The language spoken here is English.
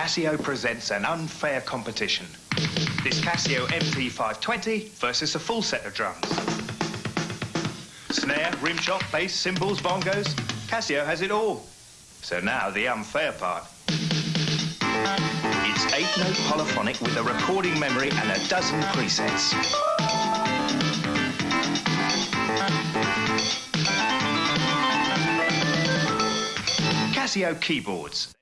Casio presents an unfair competition. This Casio MT520 versus a full set of drums. Snare, rim shot, bass, cymbals, bongos. Casio has it all. So now the unfair part. It's eight-note polyphonic with a recording memory and a dozen presets. Casio keyboards.